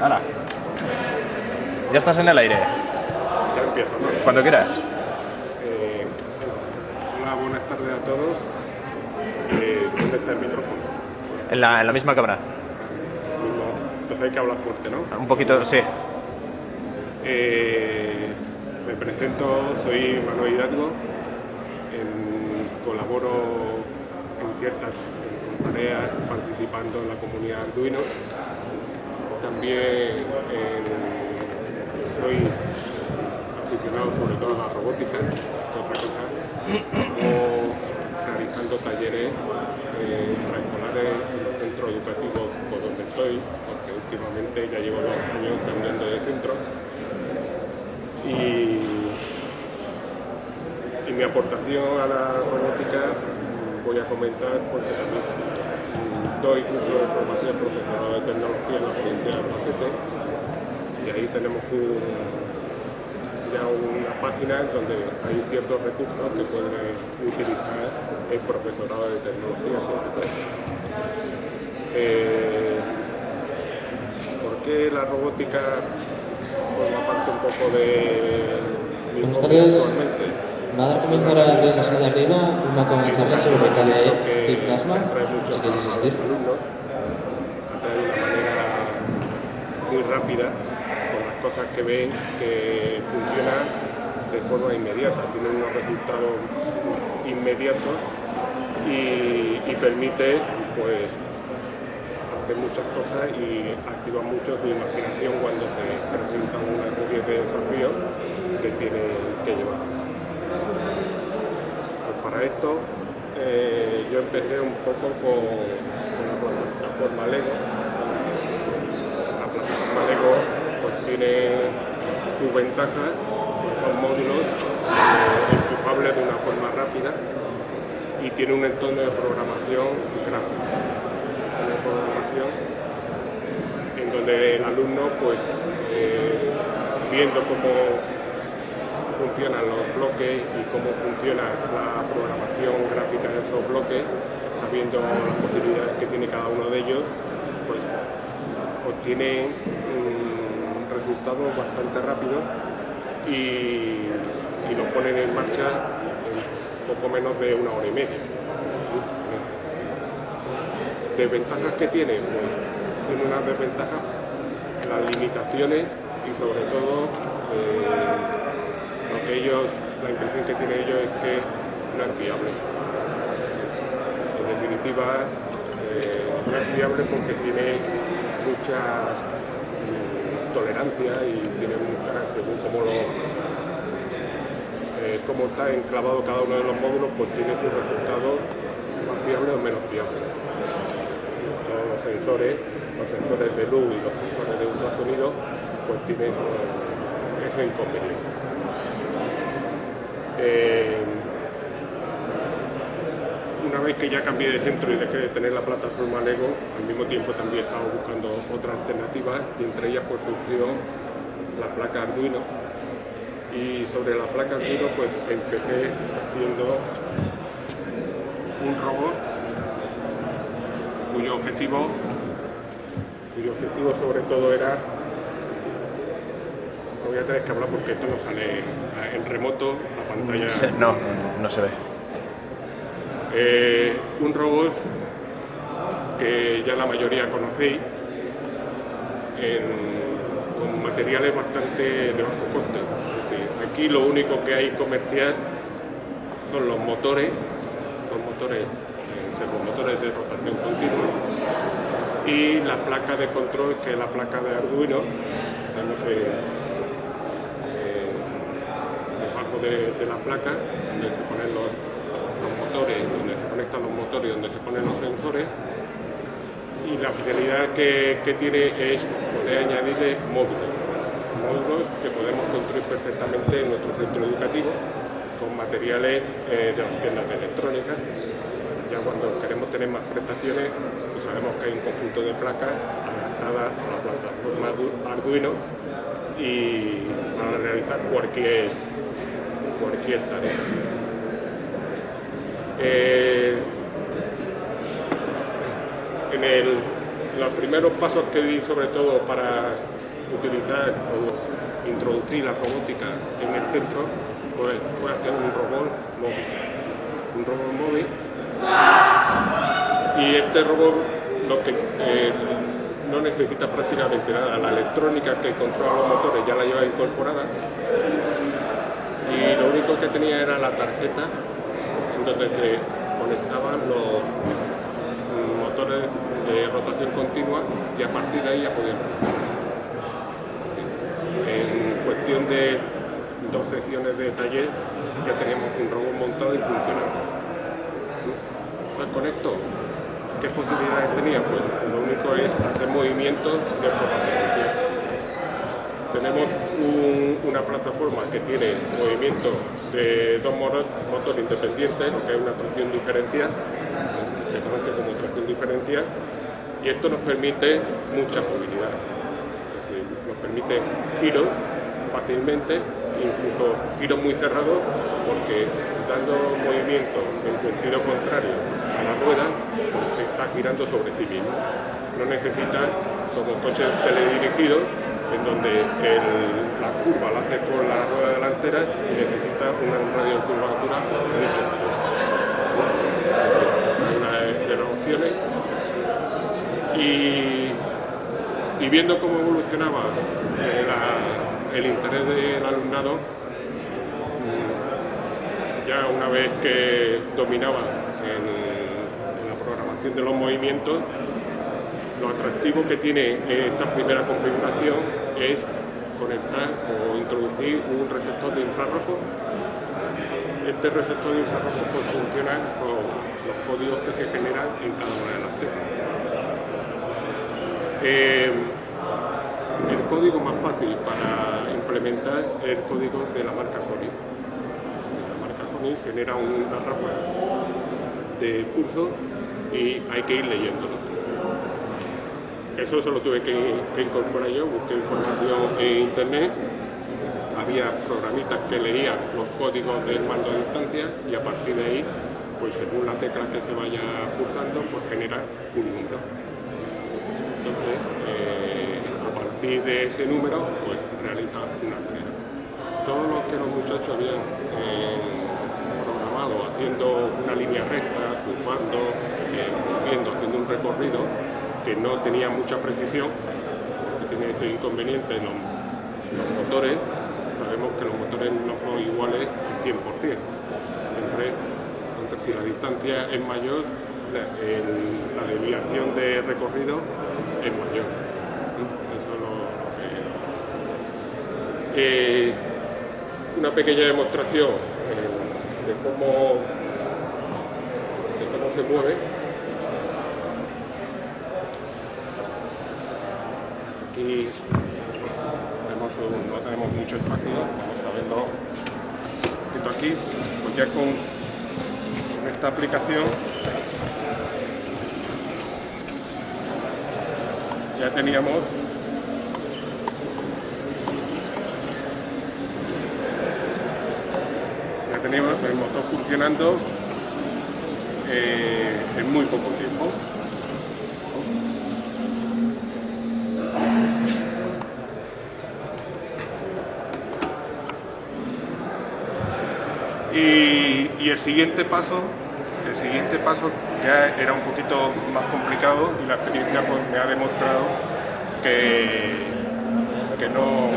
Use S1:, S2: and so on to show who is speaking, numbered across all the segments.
S1: ¡Hala! Ya estás en el aire.
S2: Ya empiezo, ¿no?
S1: Cuando quieras.
S2: Eh, hola, buenas tardes a todos. Eh, ¿Dónde está el micrófono?
S1: En la, en la misma cámara.
S2: Entonces hay que hablar fuerte, ¿no?
S1: Un poquito, sí.
S2: Eh, me presento, soy Manuel Hidalgo. En- colaboro en ciertas tareas participando en la comunidad Arduino. También en- soy aficionado sobre todo a la robótica, que otra cosa, o realizando talleres eh, extraescolares en los centros educativos por donde estoy, porque últimamente ya llevo dos años cambiando de centro. Y, y mi aportación a la robótica voy a comentar porque también doy curso de formación profesional de tecnología en la provincia de Albacete y ahí tenemos un- ya una página donde hay ciertos recursos que puede utilizar el profesorado de tecnología sobre todo. Eh, ¿Por qué la robótica forma parte un poco de mi
S3: Buenas tardes.
S2: actualmente?
S3: Va a dar comienzo ahora abrir la sala de arriba una con charla sobre KDE y Plasma, si quieres
S2: a
S3: asistir.
S2: atrae de una manera muy rápida con las cosas que ven que funcionan de forma inmediata, tienen unos resultados inmediatos y, y permite pues hacer muchas cosas y activa mucho su imaginación cuando se presentan una serie de desafíos que tienen que llevar. Pues para esto eh, yo empecé un poco con, la plataforma Lego. La plataforma Lego pues tiene sus ventajas, son módulos eh, enchufables de una forma rápida y tiene un entorno de programación. Entorno de programación en donde el alumno pues eh, viendo cómo funcionan los bloques y cómo funciona la programación gráfica de esos bloques, sabiendo las posibilidades que tiene cada uno de ellos, pues obtiene mm, resultados bastante rápidos y, y lo ponen en marcha en poco menos de una hora y media. ¿Desventajas que tiene? Pues tiene unas desventajas, las limitaciones y sobre todo eh, ellos, la impresión que tienen ellos es que no es fiable. En definitiva, eh, no es fiable porque tiene muchas mm, tolerancias y tiene muchas, según cómo lo eh, cómo está enclavado cada uno de los módulos, pues tiene sus resultados más fiables o menos fiables. Todos los sensores, los sensores de luz y los sensores de ultrasonido, pues tienen esos inconvenientes. Eh, una vez que ya cambié de centro y dejé de tener la plataforma Lego, al mismo tiempo también estaba buscando otras alternativas y entre ellas pues surgió la placa Arduino. Y sobre la placa Arduino pues empecé haciendo un robot cuyo objetivo cuyo objetivo sobre todo era voy a tener que hablar porque esto no sale en remoto la pantalla
S1: No, no se ve.
S2: eh, un robot que ya la mayoría conocéis, en- con materiales bastante de bajo coste. Es decir, aquí lo único que hay comercial son los motores, los motores, eh, servomotores de rotación continua y la placa de control que es la placa de Arduino. Debajo de, la placa donde se ponen los, los motores, donde se conectan los motores y donde se ponen los sensores. Y la finalidad que, que tiene es poder añadirle módulos, módulos que podemos construir perfectamente en nuestro centro educativo con materiales eh, de las tiendas de electrónica. Ya cuando queremos tener más prestaciones, pues sabemos que hay un conjunto de placas adaptadas a la plataforma Ardu- Arduino y para realizar cualquier, cualquier tarea. Eh, en, los primeros pasos que di sobre todo para utilizar o introducir la robótica en el centro pues, fue hacer un robot móvil. Un robot móvil. Y este robot lo que eh, no necesita prácticamente nada. La electrónica que controla los motores ya la lleva incorporada y lo único que tenía era la tarjeta donde se conectaban los motores de rotación continua y a partir de ahí ya podían En cuestión de dos sesiones de taller ya teníamos un robot montado y funcionando. Pues con esto ¿Qué posibilidades tenía? Pues lo único es hacer movimientos de forma Tenemos una plataforma que tiene movimiento de dos motores independientes, lo que es una tracción diferencial, se conoce como tracción diferencial, y esto nos permite mucha movilidad. Nos permite giros fácilmente, incluso giros muy cerrados, porque dando movimiento en sentido contrario a la rueda, se está girando sobre sí mismo. No necesita, como coches teledirigidos, en donde la curva la hace con la rueda delantera y necesita una radio de curvatura mucho mayor. Una de las opciones. Y, viendo cómo evolucionaba eh, el interés del alumnado, mm, ya una vez que dominaba en de los movimientos, lo atractivo que tiene esta primera configuración es conectar o introducir un receptor de infrarrojo. Este receptor de infrarrojo pues, funciona con los códigos que se generan en cada una de las teclas. Eh, el código más fácil para implementar es el código de la marca Sony. La marca Sony genera una ráfaga de pulso y hay que ir leyéndolo. Eso solo tuve que, incorporar yo, busqué información en internet, había programitas que leían los códigos del mando a distancia y a partir de ahí, pues según la tecla que se vaya pulsando, pues genera un número. Entonces, eh, a partir de ese número, pues realiza una tarea. Todo lo que los muchachos habían eh, programado, haciendo una línea recta, curvando, viendo, haciendo un recorrido que no tenía mucha precisión, que tenía ese inconveniente en los, motores, sabemos que los motores no son iguales al 100%. Siempre, si la distancia es mayor, la, desviación de recorrido es mayor. Eso es lo, que... Eh, una pequeña demostración eh, de cómo de cómo se mueve aquí no tenemos mucho espacio, vamos a verlo un aquí, pues ya con, esta aplicación ya teníamos ya teníamos el motor funcionando eh, en muy poco tiempo. Y, el siguiente paso, el siguiente paso ya era un poquito más complicado y la experiencia pues, me ha demostrado que, que, no,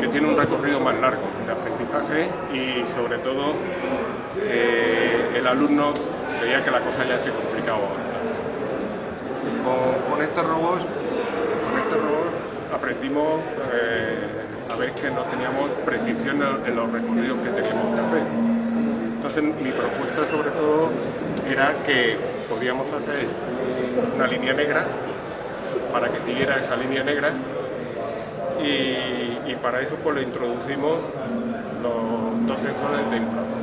S2: que tiene un recorrido más largo de aprendizaje y sobre todo eh, el alumno veía que la cosa ya se complicaba con, con este robot, con este robot aprendimos eh, a ver que no teníamos precisión en los recorridos que teníamos que hacer. Mi propuesta sobre todo era que podíamos hacer una línea negra para que siguiera esa línea negra y, para eso pues le introducimos los dos sensores de infrarrojos.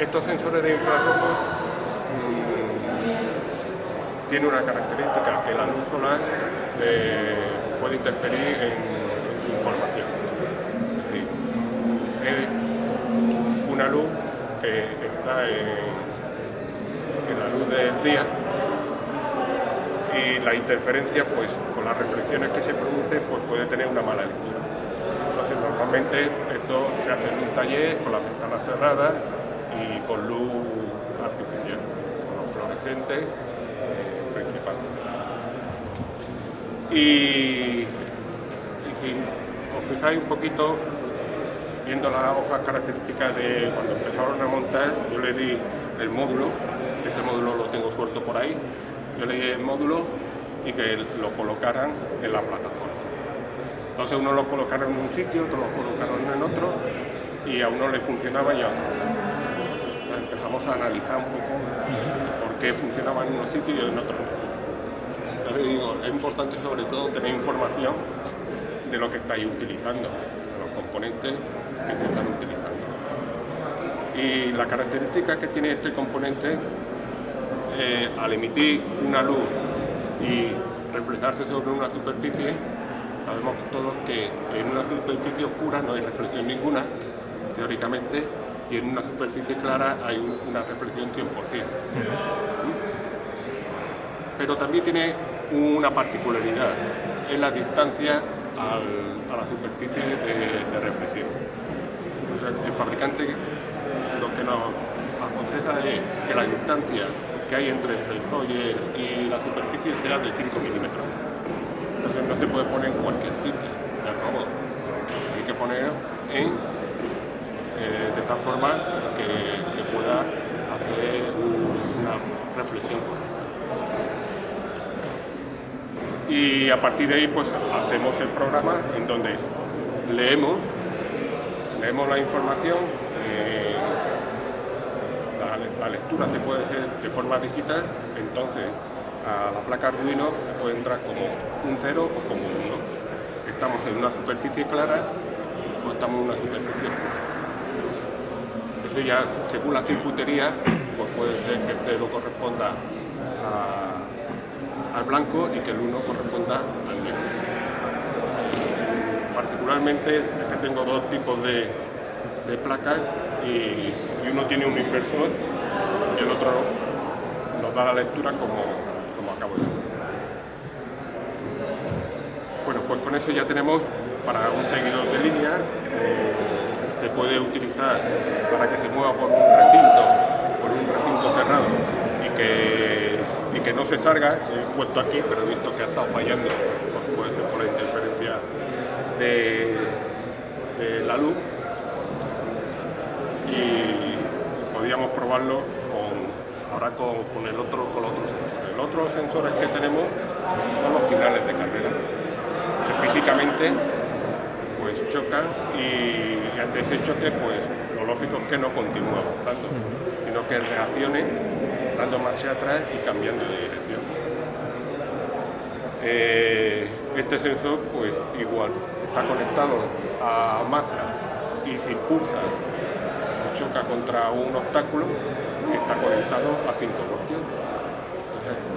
S2: Estos sensores de infrarrojos mm, tienen una característica que la luz solar eh, puede interferir en, su información. Es una luz que está en, la luz del día y la interferencia, pues con las reflexiones que se producen, pues puede tener una mala lectura. Entonces normalmente esto se hace en un taller con las ventanas cerradas y con luz artificial, con los fluorescentes eh, principalmente. Y, y si os fijáis un poquito, viendo las hojas características de cuando empezaron a montar, yo le di el módulo, este módulo lo tengo suelto por ahí, yo le di el módulo y que lo colocaran en la plataforma. Entonces uno lo colocaron en un sitio, otro lo colocaron en otro y a uno le funcionaba y a otro. Entonces empezamos a analizar un poco por qué funcionaba en unos sitios y en otros Entonces digo, es importante sobre todo tener información de lo que estáis utilizando, los componentes que se están utilizando. Y la característica que tiene este componente, eh, al emitir una luz y reflejarse sobre una superficie, sabemos todos que en una superficie oscura no hay reflexión ninguna, teóricamente, y en una superficie clara hay una reflexión 100%. Pero también tiene una particularidad, es la distancia a la superficie de, reflexión. El fabricante lo que nos aconseja es que la distancia que hay entre el sensor y, la superficie sea de 5 milímetros. Entonces no se puede poner en cualquier sitio del robot. Hay que poner en, eh, de tal forma que, que pueda hacer una reflexión correcta y a partir de ahí pues hacemos el programa en donde leemos, leemos la información, eh, la, lectura se puede hacer de forma digital, entonces a la placa Arduino puede entrar como un 0 o como un 1. Estamos en una superficie clara o estamos en una superficie. Eso ya, según la circuitería, pues puede ser que el 0 corresponda al blanco y que el 1 corresponda al negro. Particularmente tengo dos tipos de, placas y, uno tiene un inversor y el otro nos da la lectura como, como acabo de decir. Bueno, pues con eso ya tenemos para un seguidor de línea, eh, se puede utilizar para que se mueva por un recinto, por un recinto cerrado y que y que no se salga, he puesto aquí, pero he visto que ha estado fallando, por por la interferencia de, la luz y podíamos probarlo con, ahora con, el otro, con los otros sensores. Los otros sensores que tenemos son los finales de carrera, que físicamente pues chocan y, ante ese choque pues lo lógico es que no continúa avanzando, sino que reaccione dando marcha atrás y cambiando de dirección. Eh, este sensor, pues igual, está conectado a y se impulsa o choca contra un obstáculo, está conectado a 5 voltios.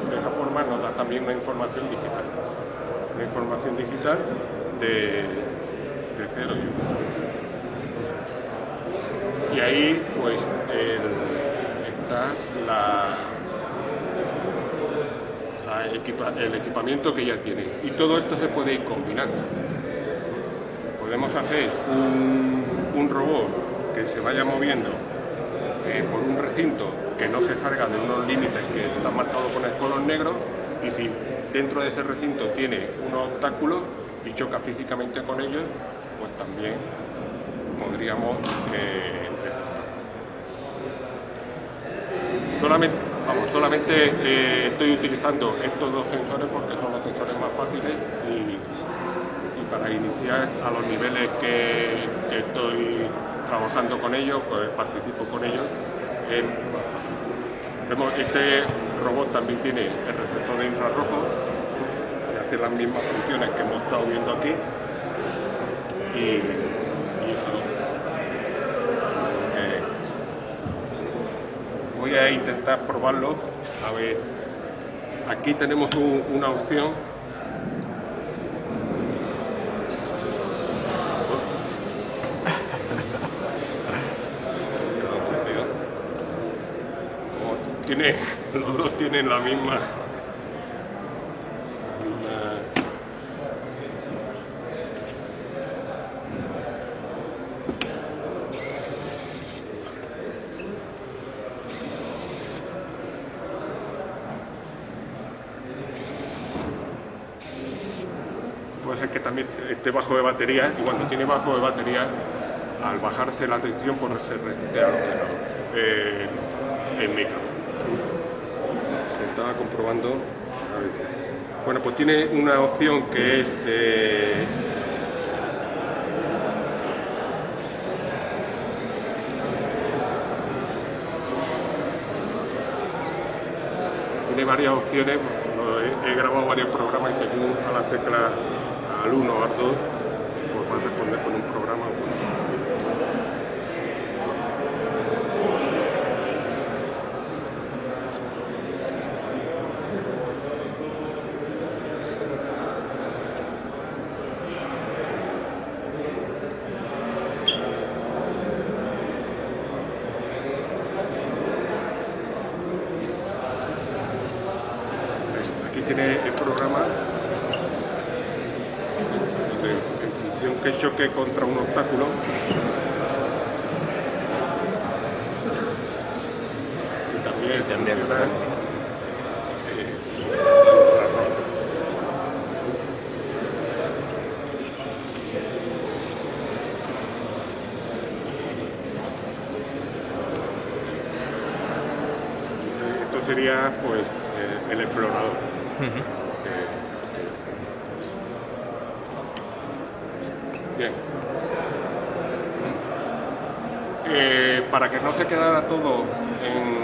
S2: de esa forma nos da también una información digital. Una información digital de, de 0 y 1. Y ahí, pues, está el equipamiento que ya tiene. Y todo esto se puede ir combinando. Podemos hacer un, robot que se vaya moviendo eh, por un recinto que no se salga de unos límites que están marcados con el color negro y si dentro de ese recinto tiene unos obstáculos y choca físicamente con ellos, pues también podríamos eh, Solamente, eh, estoy utilizando estos dos sensores porque son los sensores más fáciles para iniciar a los niveles que, estoy trabajando con ellos, pues participo con ellos, es más fácil. Vemos, este robot también tiene el receptor de infrarrojo, que hace las mismas funciones que hemos estado viendo aquí y voy a intentar probarlo. A ver, aquí tenemos una opción. tienen la misma... Puede ser que también esté bajo de batería. Y cuando tiene bajo de batería, al bajarse la tensión, por se resiste a lo que no, eh, el micro. Comprobando. a si- Bueno, pues tiene una opción que es de tiene varias opciones, he, grabado varios programas y según a las teclas al 1 o al 2, pues responder con un programa o con otro. ¿Ves? Aquí tiene el programa donde en función que choque contra un obstáculo y también,
S1: también.
S2: funciona, eh, infrarrojo. Esto sería pues eh, el explorador.
S1: Ujú.
S2: Eh, Bien. Eh, para que no se quedara todo en,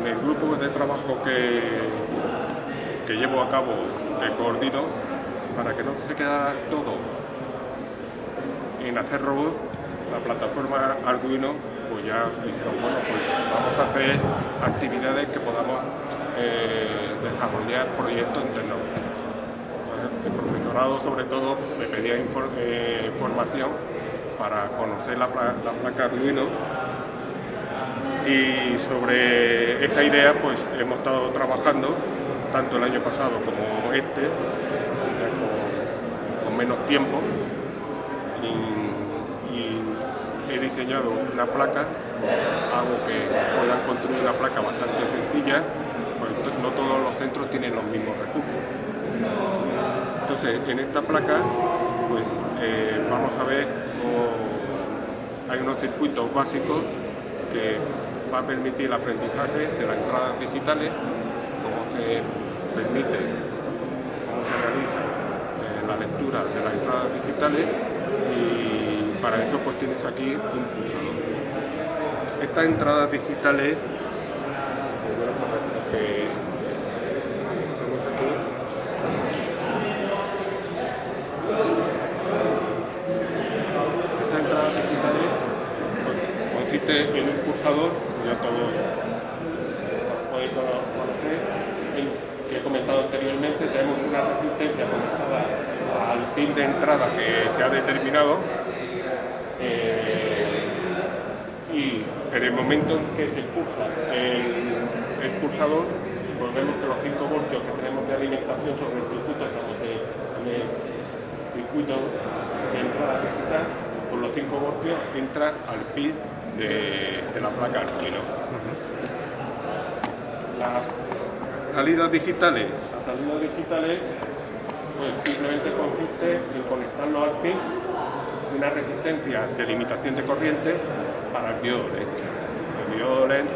S2: en el grupo de trabajo que, que llevo a cabo, que coordino, para que no se quedara todo en hacer robots, la plataforma Arduino, ya dijeron, bueno, pues vamos a hacer actividades que podamos eh, desarrollar proyectos en tecnología. El profesorado, sobre todo, me pedía infor- eh, información para conocer la, la placa Arduino y sobre esa idea pues hemos estado trabajando tanto el año pasado como este, con, menos tiempo he diseñado una placa, hago que puedan construir una placa bastante sencilla, pues no todos los centros tienen los mismos recursos. Entonces, en esta placa, pues eh, vamos a ver cómo hay unos circuitos básicos que va a permitir el aprendizaje de las entradas digitales, cómo se permite, cómo se realiza eh, la lectura de las entradas digitales para eso pues tienes aquí un pulsador. Estas entradas digitales, Estas entradas digitales con- consiste en un pulsador, ya todos podéis cono- conocer, que he comentado anteriormente, tenemos una resistencia conectada al pin de entrada que se ha determinado eh, y en el momento en que se pulsa el, el pulsador, pues vemos que los 5 voltios que tenemos de alimentación sobre el circuito, estamos en, el circuito de entrada digital, con los 5 voltios entra al pin de, la placa Arduino. Las salidas digitales, las salidas digitales pues simplemente consiste en conectarlo al pin una resistencia de limitación de corriente para el diodo Diodo LED eh,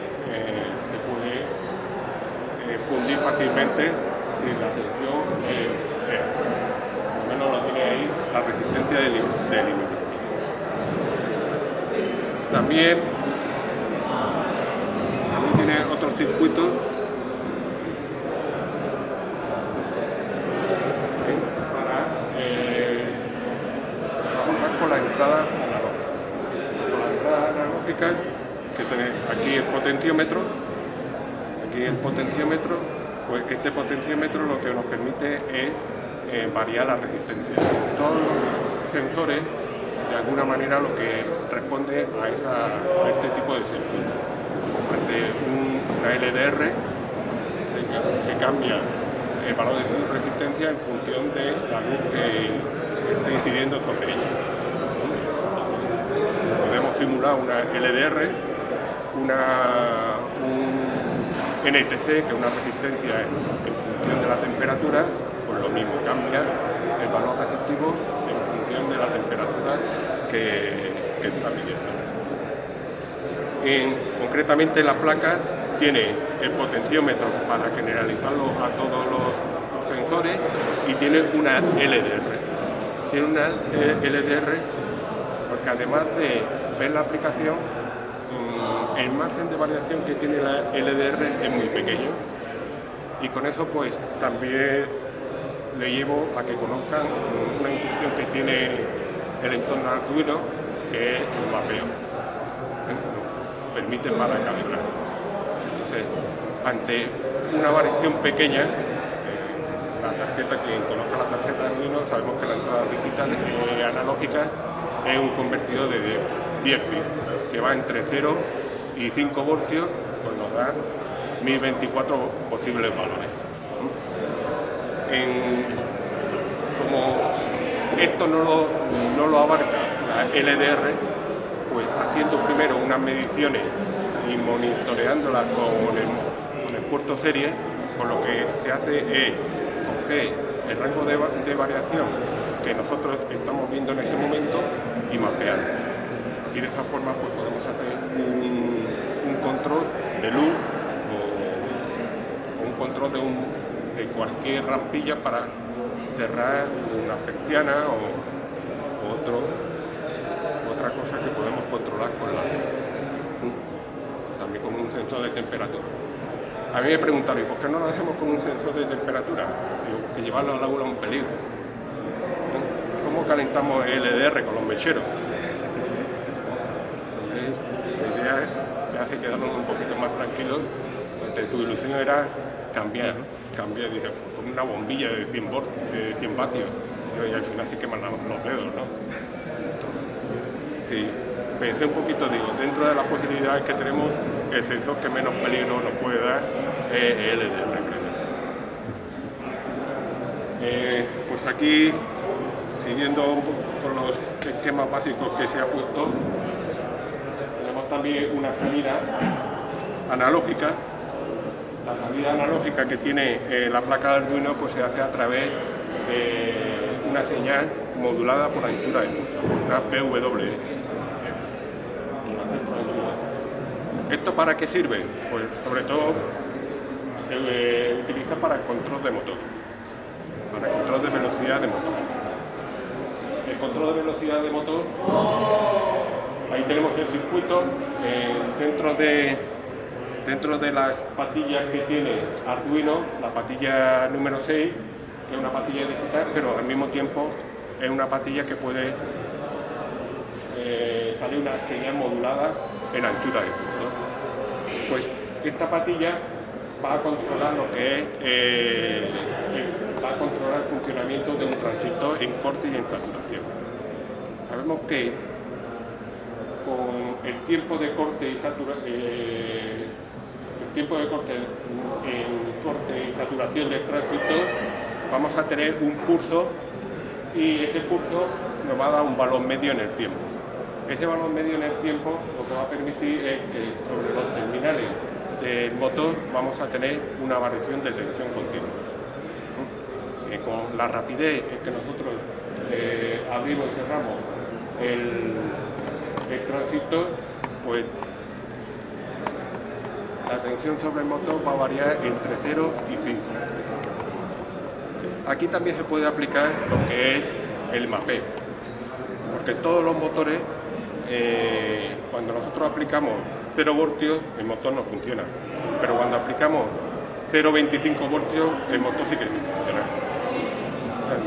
S2: se puede eh, fundir fácilmente si la tensión eh, por lo menos lo tiene ahí la resistencia de, de también tiene otros circuitos ¿eh? para eh, trabajar con la entrada analógica. Con la entrada analógica que tenéis aquí el potenciómetro, aquí el potenciómetro, pues este potenciómetro lo que nos permite es eh, variar la resistencia. Todos los sensores, de alguna manera, lo que responde a, esa- este tipo de circuito. Ante un- una LDR, se cambia el valor de resistencia en función de la luz que está incidiendo sobre ella. Podemos simular una LDR, una, un NTC, que es una resistencia en, función de la temperatura, pues lo mismo, cambia el valor receptivo en función de la temperatura que, está midiendo. En- concretamente la placa tiene el potenciómetro para generalizarlo a todos los, los sensores y tiene una LDR. Tiene una eh, LDR porque además de ver la aplicación, el margen de variación que tiene la LDR es muy pequeño y con eso pues también le llevo a que conozcan una instrucción que tiene el entorno Arduino que es el mapeo. ¿eh? Permite para calibrar. Entonces, ante una variación pequeña, eh, la tarjeta, quien conozca la tarjeta Arduino, sabemos que la entrada digital eh, analógica es un convertidor de 10 10 bits, que va entre 0 y 5 voltios, pues nos da 1024 posibles valores. Como esto no lo, no lo abarca la LDR, pues haciendo primero unas mediciones y monitoreándolas con el, con el puerto serie, pues lo que se hace es coger el rango de, de variación que nosotros estamos viendo en ese momento y mapearlo. Y de esa forma pues podemos hacer de luz o un control de, un, de cualquier rampilla para cerrar una persiana o, otro, otra cosa que podemos controlar con la luz. También con un sensor de temperatura. A mí me preguntaron, ¿y por qué no lo hacemos con un sensor de temperatura? Porque llevarlo al aula es un peligro. ¿Cómo calentamos el LDR con los mecheros? Entonces, la idea es, me hace quedarnos un poquito más tranquilos. Entonces, su ilusión era cambiar, cambiar, dice, pues, con una bombilla de 100, volt, de 100 vatios. Y al final se queman los dedos, ¿no? Sí, pensé un poquito, digo, dentro de las posibilidades que tenemos, el sensor que menos peligro nos puede dar es el LDR. creo. Eh, pues aquí, siguiendo un poco con los esquemas básicos que se ha puesto, también una salida analógica. La salida analógica que tiene eh, la placa de Arduino pues se hace a través de una señal modulada por anchura de pulso, una PWE. ¿Esto para qué sirve? Pues sobre todo se eh, utiliza para el control de motor, para el control de velocidad de motor. El control de velocidad de motor, ahí tenemos el circuito, eh, dentro, de, dentro de las patillas que tiene Arduino, la patilla número 6, que es una patilla digital, pero al mismo tiempo es una patilla que puede eh, sale una señal modulada en anchura de pulso. Pues esta patilla va a controlar lo que es, eh, el- va a controlar el funcionamiento de un transistor en corte y en saturación. Sabemos que con el tiempo de corte y saturación, el tiempo de corte y saturación del transistor, vamos a tener un pulso y ese pulso nos va a dar un valor medio en el tiempo. Ese valor medio en el tiempo lo que va a permitir es que sobre los terminales del motor vamos a tener una variación de tensión continua. Eh, con la rapidez en que nosotros eh, abrimos y cerramos el, el transistor, pues la tensión sobre el motor va a variar entre 0 y 5. Aquí también se puede aplicar lo que es el mapeo, porque todos los motores, eh, cuando nosotros aplicamos 0 voltios, el motor no funciona, pero cuando aplicamos 0,25 voltios, el motor sí que funciona.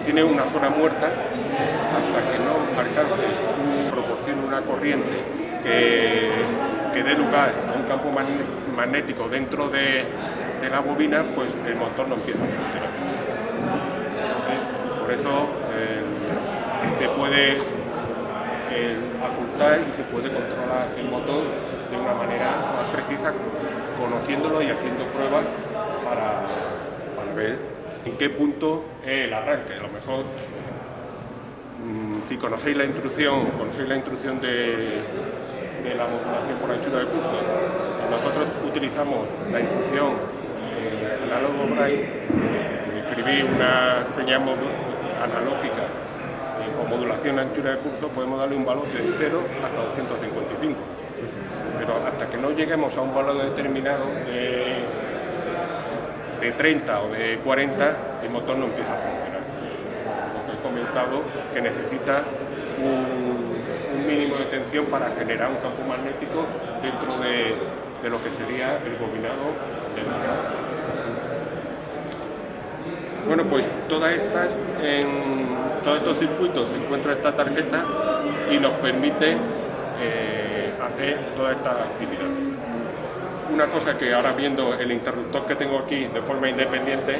S2: Tiene una zona muerta hasta que no alcance, proporcione una corriente que, que dé lugar a un campo magnético dentro de, de la bobina, pues el motor no empieza. ¿eh? Por eso eh, se puede eh, ajustar y se puede controlar el motor de una manera más precisa, conociéndolo y haciendo pruebas para, para ver en qué punto es el arranque. A lo mejor, mm, si conocéis la instrucción, conocéis la instrucción de, la modulación por anchura de pulso, nosotros utilizamos la instrucción eh, análogo braille, eh, recibir una señal analógica eh, o modulación anchura de curso, podemos darle un valor de 0 hasta 255. Pero hasta que no lleguemos a un valor determinado de, de 30 o de 40, el motor no empieza a funcionar. Que necesita un, mínimo de tensión para generar un campo magnético dentro de, de lo que sería el bobinado del motor. Bueno, pues todas estas, en todos estos circuitos se encuentra esta tarjeta y nos permite eh, hacer todas estas actividades. Una cosa que ahora viendo el interruptor que tengo aquí de forma independiente,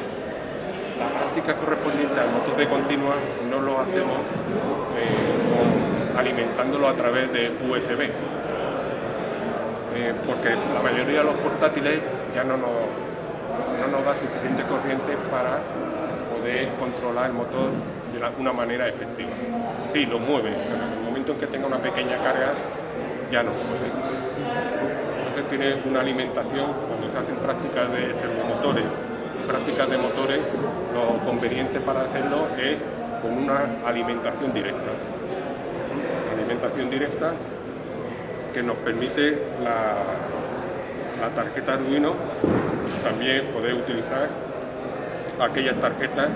S2: la práctica correspondiente al motor de continua no lo hacemos eh, alimentándolo a través de USB, eh, porque la mayoría de los portátiles ya no no nos da suficiente corriente para controlar el motor de una manera efectiva. Sí, lo mueve, pero en el momento en que tenga una pequeña carga, ya no puede. Entonces tiene una alimentación, cuando se hacen prácticas de servomotores, prácticas de motores, lo conveniente para hacerlo es con una alimentación directa. alimentación directa que nos permite la, la tarjeta Arduino también poder utilizar aquellas tarjetas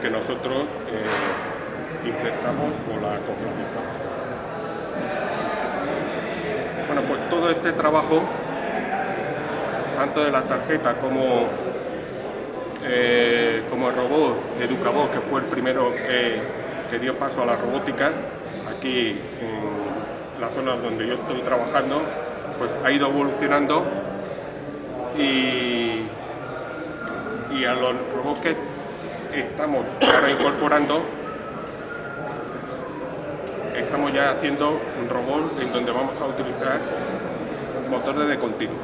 S2: que nosotros eh, insertamos con la acoplamiento. Bueno, pues todo este trabajo, tanto de la tarjeta como, eh, como el robot Educabot, que fue el primero que, dio paso a la robótica, aquí en la zona donde yo estoy trabajando, pues ha ido evolucionando y y a los robots que estamos ahora incorporando estamos ya haciendo un robot en donde vamos a utilizar motores de continuo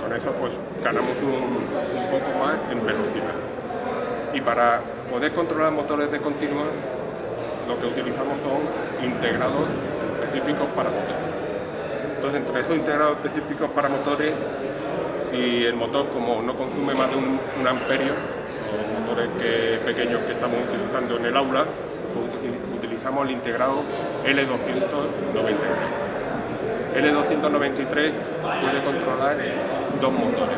S2: con eso pues ganamos un, poco más en velocidad. Y para poder controlar motores de continuo lo que utilizamos son integrados específicos para motores. Entonces entre esos integrados específicos para motores y el motor como no consume más de un, amperio, los motores que, pequeños que estamos utilizando en el aula, pues utilizamos el integrado L293. L293 puede controlar dos motores,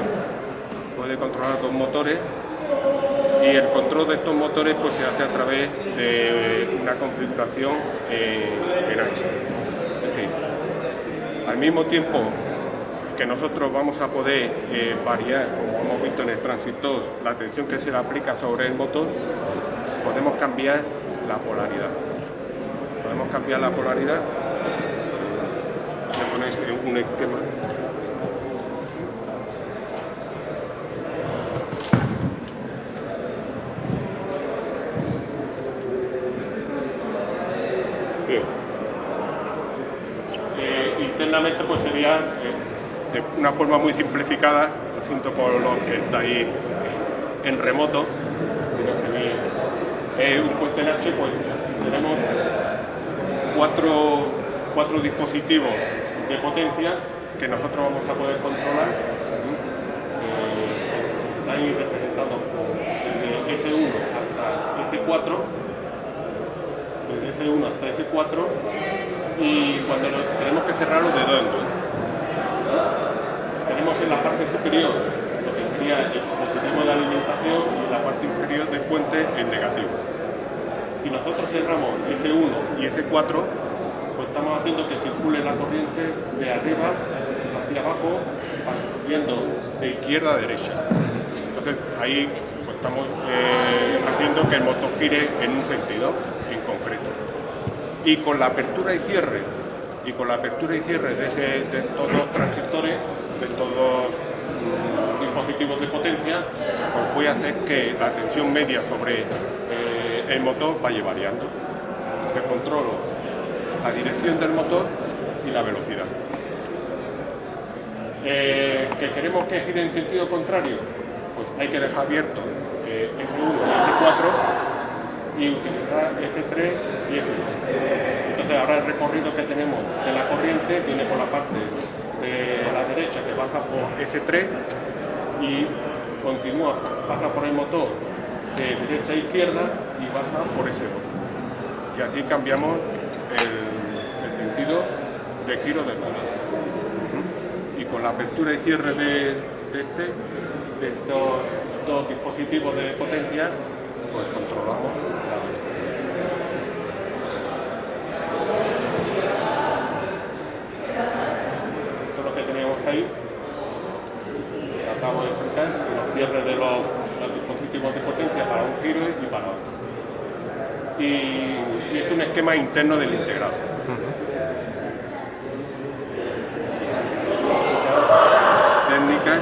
S2: puede controlar dos motores y el control de estos motores pues, se hace a través de una configuración eh, en H. Es decir, al mismo tiempo que nosotros vamos a poder eh, variar, como hemos visto en el transistor, la tensión que se le aplica sobre el motor, podemos cambiar la polaridad. Podemos cambiar la polaridad, le ponéis un esquema Bien. Eh, internamente pues sería eh, de una forma muy simplificada, lo siento por los que estáis en remoto, no se ve, eh, un puente en H, pues tenemos cuatro, cuatro dispositivos de potencia que nosotros vamos a poder controlar. Eh, están representados desde S1 hasta S4, desde S1 hasta S4, y cuando tenemos que cerrarlo de dos en dos en la parte superior lo que sería el dispositivo de alimentación y la parte inferior del puente en negativo. Y nosotros cerramos S1 y S4, pues estamos haciendo que circule la corriente de arriba hacia abajo, yendo de izquierda a derecha. Entonces ahí pues, estamos eh, haciendo que el motor gire en un sentido en concreto. Y con la apertura y cierre y con la apertura y cierre de, de todos los transistores, de todos los dispositivos de potencia, pues voy a hacer que la tensión media sobre eh, el motor vaya variando. Que controlo la dirección del motor y la velocidad. Eh, ¿Que queremos que gire en sentido contrario? Pues hay que dejar abierto eh, S1 y S4 y utilizar S3 y S2 ahora el recorrido que tenemos de la corriente viene por la parte de la derecha que pasa por S3 y continúa, pasa por el motor de derecha a izquierda y baja por ese 2. Y así cambiamos el, sentido de giro del. ¿Mm? Y con la apertura y cierre de este, de estos dos dispositivos de potencia, pues controlamos la velocidad. Esto es lo que teníamos ahí. Acabo de explicar los cierres de los, los dispositivos de potencia para un giro y para otro. Y, y es un esquema interno del integrado. Técnicas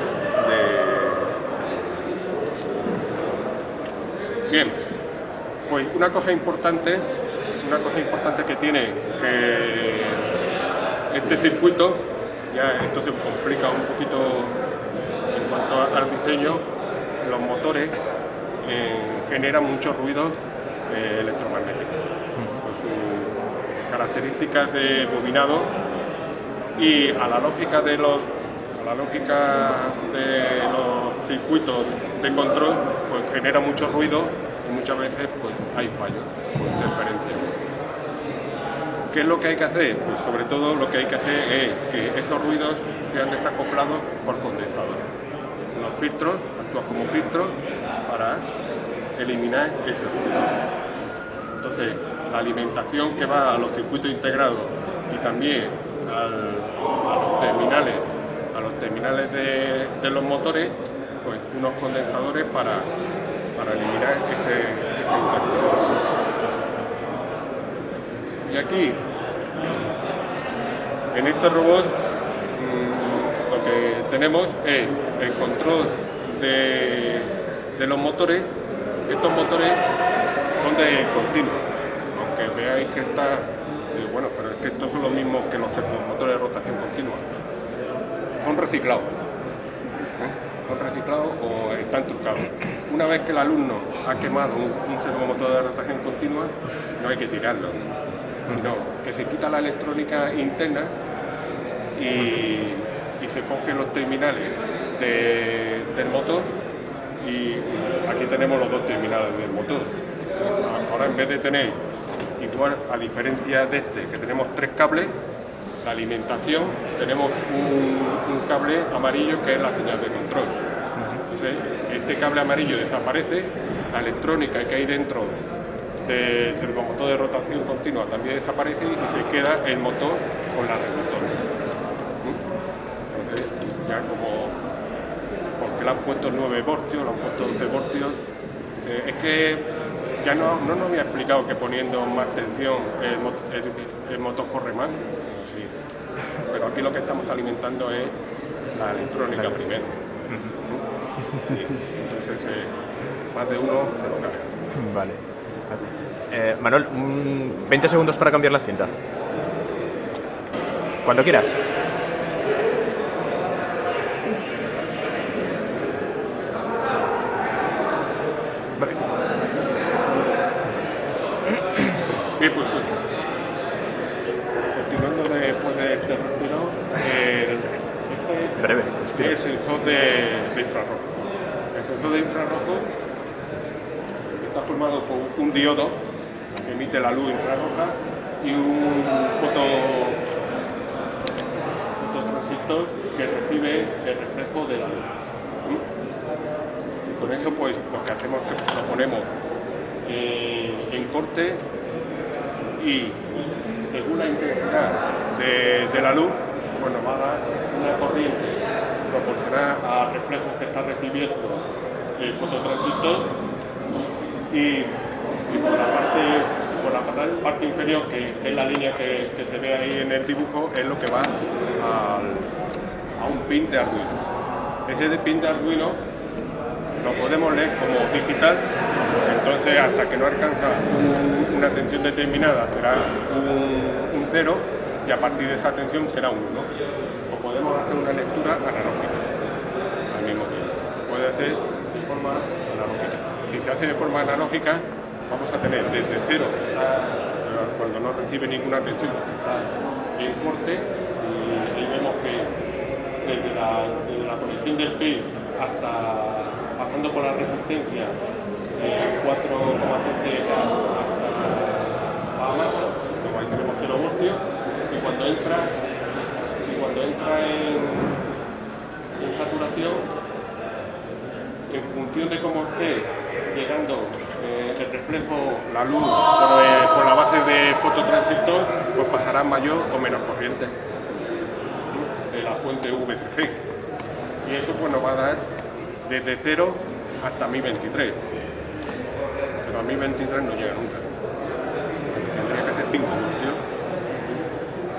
S2: de... Bien, pues una cosa importante, una cosa importante que tiene eh, este circuito, ya esto se complica un poquito en cuanto al diseño, los motores eh, generan muchos ruidos eh, electromagnéticos, características de bobinado y a la lógica de los a la lógica de los circuitos de control pues genera mucho ruido y muchas veces pues hay fallos o interferencias. ¿Qué es lo que hay que hacer? Pues sobre todo lo que hay que hacer es que esos ruidos sean desacoplados por condensadores. Los filtros actúan como filtros para eliminar ese ruido. Entonces, la alimentación que va a los circuitos integrados y también a los terminales, a los terminales de, los motores, pues unos condensadores para, para eliminar ese, interferencia. Y aquí, en este robot, mm, lo que tenemos es el control de, de los motores. Estos motores son de continuo, aunque veáis que está, eh, bueno, pero es que estos son los mismos que los motores de rotación continua. Son reciclados. ¿eh? Son reciclados o están trucados. Una vez que el alumno ha quemado un, un servomotor de rotación continua, no hay que tirarlo. No, que se quita la electrónica interna y, se cogen los terminales de- del motor y aquí tenemos los dos terminales del motor. Ahora en vez de tener igual, a diferencia de este, que tenemos tres cables, la alimentación, tenemos un, cable amarillo que es la señal de control. Este cable amarillo desaparece, la electrónica que hay dentro del servomotor de rotación continua también desaparece y se queda el motor con la reductora. Entonces, ya como porque le han puesto 9 voltios, le han puesto 12 voltios. Eh, Es que ya no, no nos había explicado que poniendo más tensión el, mo- el- el motor corre más. Sí. Pero aquí lo que estamos alimentando es la electrónica primero. Sí. Entonces, eh, más de uno se lo carga.
S1: Vale. Eh, Manuel, un 20 segundos para cambiar la cinta. Cuando quieras. Vale.
S2: Bien, pues, pues, continuando después de este retiro, el, este
S1: Breve,
S2: es
S1: respira.
S2: el sensor de, de infrarrojo. El sensor de infrarrojo está formado por un diodo que emite la luz infrarroja y un foto, fototransistor que recibe el reflejo de la luz. Y con eso pues lo que hacemos es que lo ponemos eh, en corte y según la intensidad de, de la luz, pues nos va a dar una corriente proporcional a reflejos que está recibiendo el fototransistor y, por la parte por la parte, inferior, que es la línea que, se ve ahí en el dibujo, es lo que va a un pin de Arduino. Ese pin de Arduino lo podemos leer como digital, entonces hasta que no alcanza un- una tensión determinada será un, un cero y a partir de esa tensión será un 1. O podemos hacer una lectura analógica al mismo tiempo. Puede ser de forma analógica. Si se hace de forma analógica, vamos a tener desde cero, a- cuando no recibe ninguna tensión, en corte, y ahí vemos que desde la, desde del PIN hasta pasando por la resistencia 4,7 a más, como ahí tenemos 0 voltios, y cuando entra, y cuando entra en, en saturación, en función de cómo esté llegando el reflejo, la luz, por, la base de fototransistor, pues pasará mayor o menos corriente de la fuente VCC. Y eso pues nos va a dar desde 0 hasta 1023. Pero a 1023 no llega nunca. Tendría que ser 5 voltios.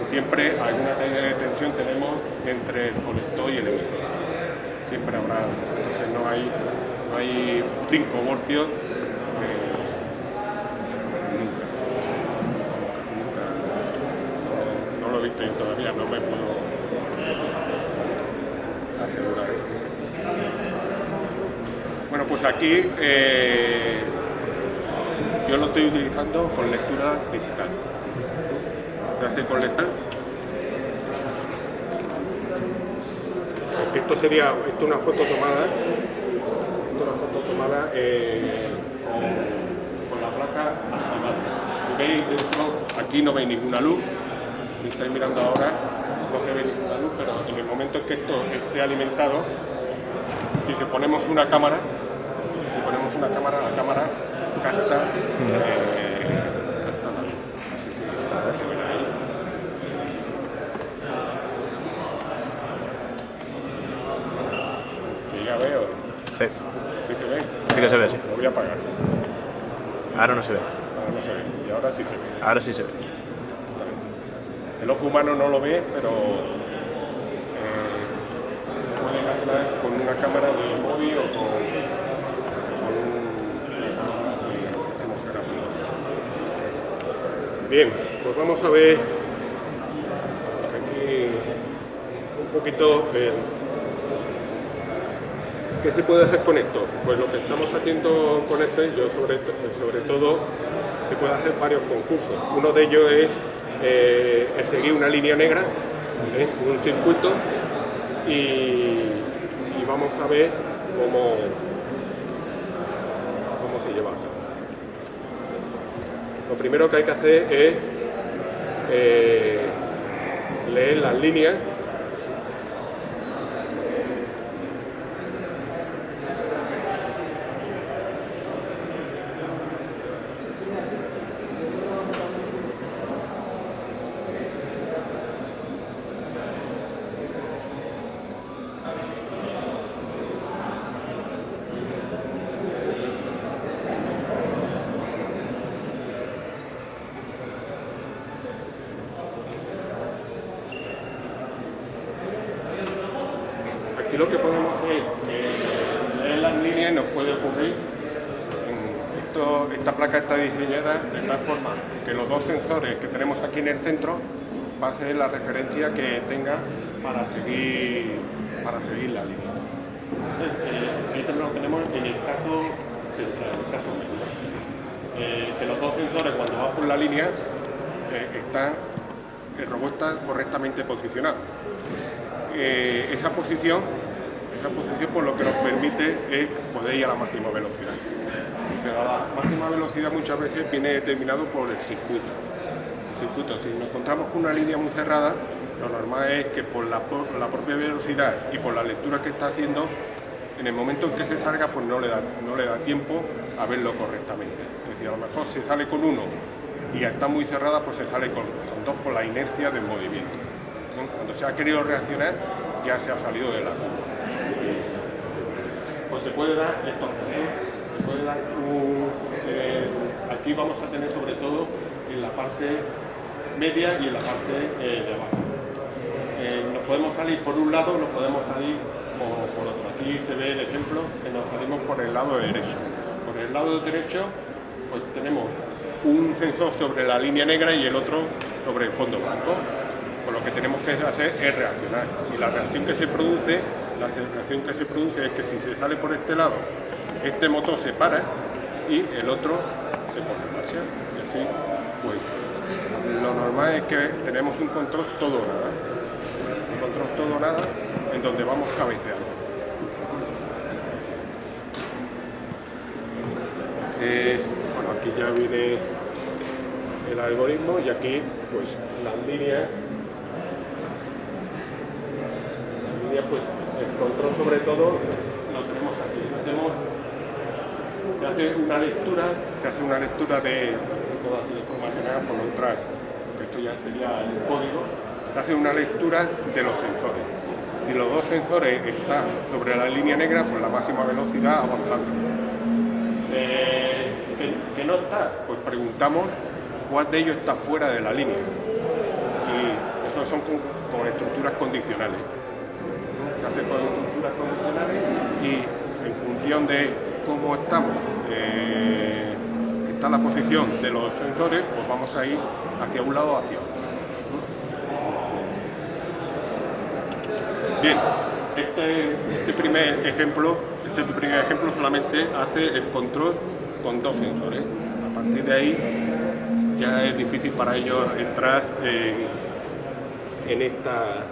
S2: Y siempre alguna caída de tensión tenemos entre el colector y el emisor. Siempre habrá, entonces no hay, no hay 5 voltios eh, nunca. Nunca. No lo he visto yo todavía, no me puedo asegurar. Bueno, pues aquí eh, yo lo estoy utilizando con lectura digital. Gracias con lectura. Esto sería esto una foto tomada, una foto tomada eh, con, la placa. ¿Veis? Aquí no veis ninguna luz, si estáis mirando ahora no se ve ninguna luz, pero en el momento en que esto esté alimentado, si se ponemos una cámara, una cámara, la cámara capta, eh, capta la luz. Sí, sí, se ve ahí. Sí, ya veo.
S1: Sí,
S2: Sí se ve.
S1: sí que se ve, sí.
S2: Lo voy a apagar.
S1: Ahora no se ve.
S2: Ahora no se ve. Y ahora sí se ve.
S1: Ahora sí se ve.
S2: El ojo humano no lo ve, pero eh, puede captar con una cámara de móvil o con un que estemos grabando. Bien, pues vamos a ver aquí un poquito eh, qué se puede hacer con esto. Pues lo que estamos haciendo con este, yo sobre, sobre todo, se puede hacer varios concursos. Uno de ellos es eh, el seguir una línea negra, ¿eh? un circuito, y, y vamos a ver cómo se lleva a cabo. Lo primero que hay que hacer es eh, leer las líneas Aquí lo que podemos hacer es leer las líneas y nos puede ocurrir. en esto- esta placa está diseñada de tal forma que los dos sensores que tenemos aquí en el centro va a ser que tenga para seguir, para seguir la línea. Eh, esto lo tenemos en el caso central, en el caso medio. Eh, que los dos sensores cuando van por la línea eh, están, el robot está correctamente posicionado eh, esa posición, esa posición por lo que nos permite es poder ir a la máxima velocidad. Pero la máxima velocidad muchas veces viene determinado por el circuito. Si nos encontramos con una línea muy cerrada, lo normal es que por la, propia velocidad y por la lectura que está haciendo, en el momento en que se salga, pues no le da, no le da tiempo a verlo correctamente. Es decir, a lo mejor se sale con uno y está muy cerrada, pues se sale con, dos por la inercia del movimiento. Cuando se ha querido reaccionar, ya se ha salido de la curva. Pues se puede dar estos casos, se puede dar un, eh, aquí vamos a tener sobre todo en la parte media y en la parte eh, de abajo. Eh, nos podemos salir por un lado, nos podemos salir por, por otro. Aquí se ve el ejemplo que nos salimos por el lado derecho. Por el lado derecho pues tenemos un sensor sobre la línea negra y el otro sobre el fondo blanco. Pues lo que tenemos que hacer es reaccionar. Y la reacción que se produce, la reacción que se produce es que si se sale por este lado, este motor se para y el otro se pone en marcha. Y así, pues, lo normal es que tenemos un control todo nada. Un control todo nada en donde vamos cabeceando. Eh, bueno, aquí ya viene el algoritmo y aquí pues las líneas las líneas pues el control sobre todo lo tenemos aquí hacemos se hace una lectura se hace una lectura de todas las informaciones por detrás que esto ya sería el código hace una lectura de los sensores y los dos sensores están sobre la línea negra por la máxima velocidad avanzando eh, que no está pues preguntamos cuál de ellos está fuera de la línea. Y eso son con, estructuras condicionales. Se hace con estructuras condicionales y en función de cómo estamos, eh, está la posición de los sensores, pues vamos a ir hacia un lado hacia otro. Bien, este, este primer ejemplo, este primer ejemplo solamente hace el control con dos sensores. A partir de ahí ya es difícil para ellos entrar en, esta,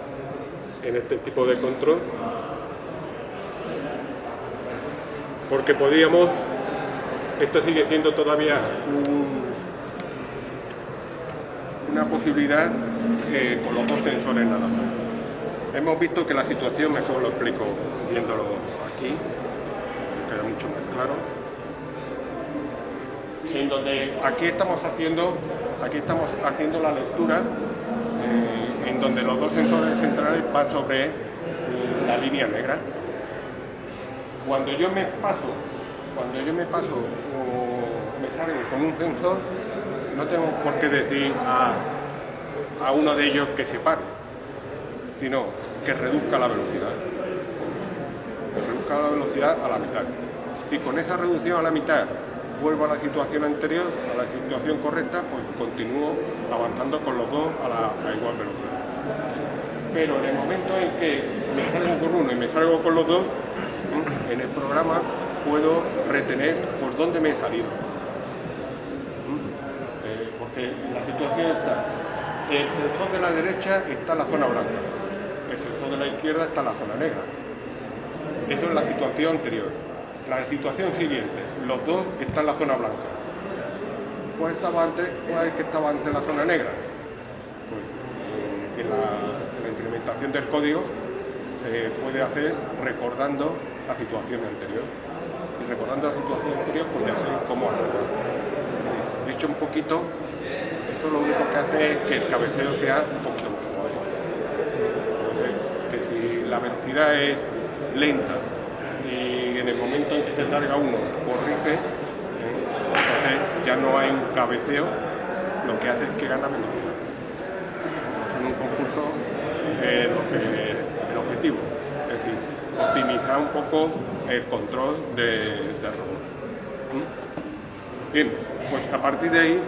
S2: en este tipo de control porque podíamos, esto sigue siendo todavía una posibilidad con los dos sensores nada más. Hemos visto que la situación, mejor lo explico viéndolo aquí, queda mucho más claro en donde aquí estamos haciendo, aquí estamos haciendo la lectura eh, en donde los dos sensores centrales van sobre la línea negra. Cuando yo me paso, cuando yo me paso o me salgo con un sensor, no tengo por qué decir a, a uno de ellos que se pare, sino que reduzca la velocidad. Que reduzca la velocidad a la mitad. Y con esa reducción a la mitad vuelvo a la situación anterior, a la situación correcta, pues continúo avanzando con los dos a, la, igual velocidad. Pero en el momento en que me salgo con uno y me salgo con los dos, en el programa puedo retener por dónde me he salido. Eh, porque la situación está, el sensor de la derecha está en la zona blanca, el sensor de la izquierda está en la zona negra. Eso es la situación anterior. La situación siguiente, los dos están en la zona blanca. ¿Cuál, estaba antes, cuál es que estaba antes en la zona negra? Pues, eh, en, la, implementación del código se puede hacer recordando la situación anterior. Y recordando la situación anterior, pues ya sé cómo hacerlo. Dicho un poquito, eso lo único que hace es que el cabeceo sea un poquito más suave. que si la velocidad es lenta en el momento en que se salga uno corrige, ¿eh? entonces ya no hay un cabeceo, lo que hace es que gana velocidad. En un concurso eh, el objetivo, es decir, optimizar un poco el control del robot. ¿Mm? Bien, pues a partir de ahí